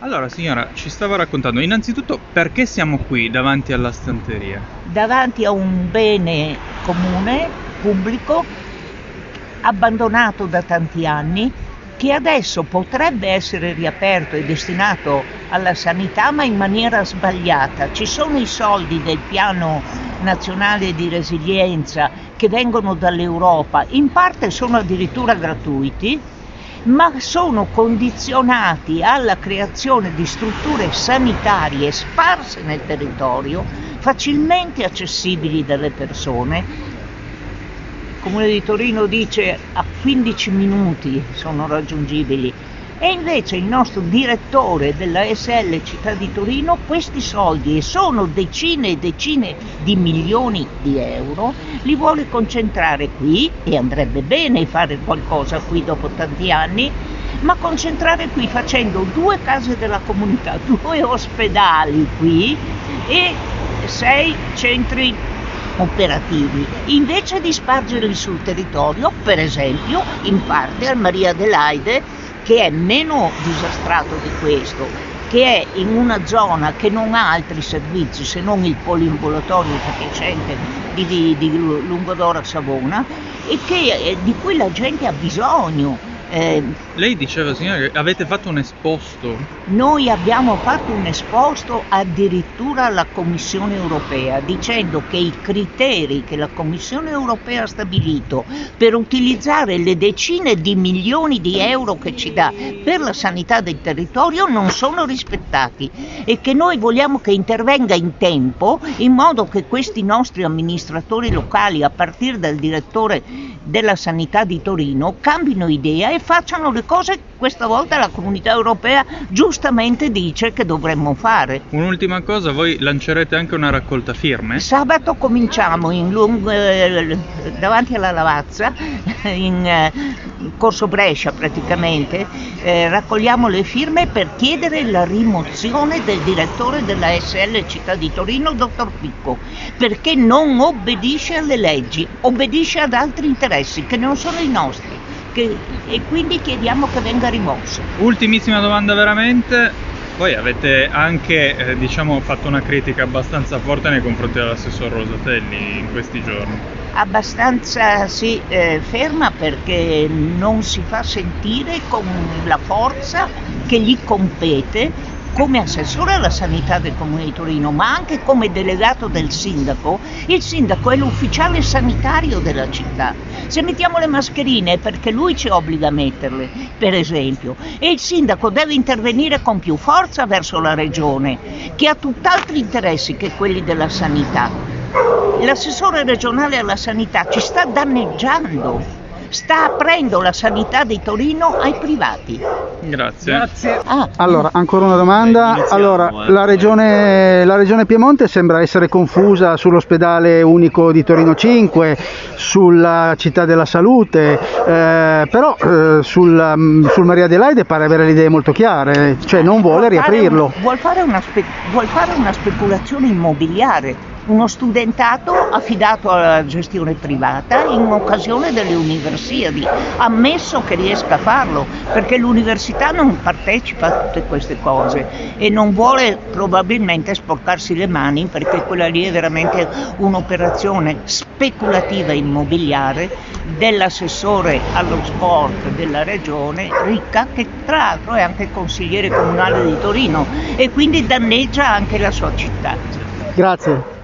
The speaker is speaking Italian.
Allora signora, ci stava raccontando innanzitutto perché siamo qui davanti alla stanteria. davanti a un bene comune, pubblico, abbandonato da tanti anni, che adesso potrebbe essere riaperto e destinato alla sanità, ma in maniera sbagliata. Ci sono i soldi del piano nazionale di resilienza che vengono dall'Europa, in parte sono addirittura gratuiti, ma sono condizionati alla creazione di strutture sanitarie sparse nel territorio, facilmente accessibili dalle persone. Il Comune di Torino dice a 15 minuti sono raggiungibili e invece il nostro direttore della SL Città di Torino questi soldi, e sono decine e decine di milioni di euro, li vuole concentrare qui e andrebbe bene fare qualcosa qui dopo tanti anni, ma concentrare qui facendo due case della comunità, due ospedali qui e sei centri operativi, invece di spargerli sul territorio, per esempio in parte al Maria Adelaide, che è meno disastrato di questo, che è in una zona che non ha altri servizi se non il poliambulatorio sufficiente di, di, di Lungodora Savona e che, eh, di cui la gente ha bisogno. Eh, Lei diceva signora che avete fatto un esposto. noi abbiamo fatto un esposto addirittura alla Commissione europea dicendo che i criteri che la Commissione europea ha stabilito per utilizzare le decine di milioni di euro che ci dà per la sanità del territorio non sono rispettati e che noi vogliamo che intervenga in tempo in modo che questi nostri amministratori locali a partire dal direttore della sanità di Torino cambino idea e facciano le cose che questa volta la comunità europea giustamente dice che dovremmo fare. Un'ultima cosa, voi lancerete anche una raccolta firme? Sabato cominciamo in lung- eh, davanti alla Lavazza, in eh, Corso Brescia praticamente, eh, raccogliamo le firme per chiedere la rimozione del direttore della SL Città di Torino, dottor Picco, perché non obbedisce alle leggi, obbedisce ad altri interessi che non sono i nostri che- e quindi chiediamo che venga rimosso. Ultimissima domanda veramente. Voi avete anche eh, diciamo, fatto una critica abbastanza forte nei confronti dell'assessor Rosatelli in questi giorni. abbastanza sì, eh, ferma perché non si fa sentire con la forza che gli compete come assessore alla sanità del Comune di Torino, ma anche come delegato del sindaco. Il sindaco è l'ufficiale sanitario della città. Se mettiamo le mascherine è perché lui ci obbliga a metterle, per esempio, e il sindaco deve intervenire con più forza verso la regione, che ha tutt'altri interessi che quelli della sanità. L'assessore regionale alla sanità ci sta danneggiando, sta aprendo la sanità di Torino ai privati. Grazie. Ah, Allora, ancora una domanda. Iniziamo, Allora, eh. la regione, la regione Piemonte sembra essere confusa sull'ospedale unico di Torino 5, sulla città della salute, eh, però eh, sul, mm, sul Maria Adelaide pare avere le idee molto chiare, cioè non vuole Vuol fare riaprirlo. un- vuol, fare una spe- vuol fare una speculazione immobiliare, uno studentato affidato alla gestione privata in occasione delle Universiadi, ammesso che riesca a farlo, perché l'università non partecipa a tutte queste cose e non vuole probabilmente sporcarsi le mani perché quella lì è veramente un'operazione speculativa immobiliare dell'assessore allo sport della regione ricca che tra l'altro è anche consigliere comunale di Torino e quindi danneggia anche la sua città. Grazie.